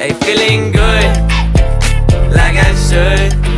Hey, feeling good, like I should.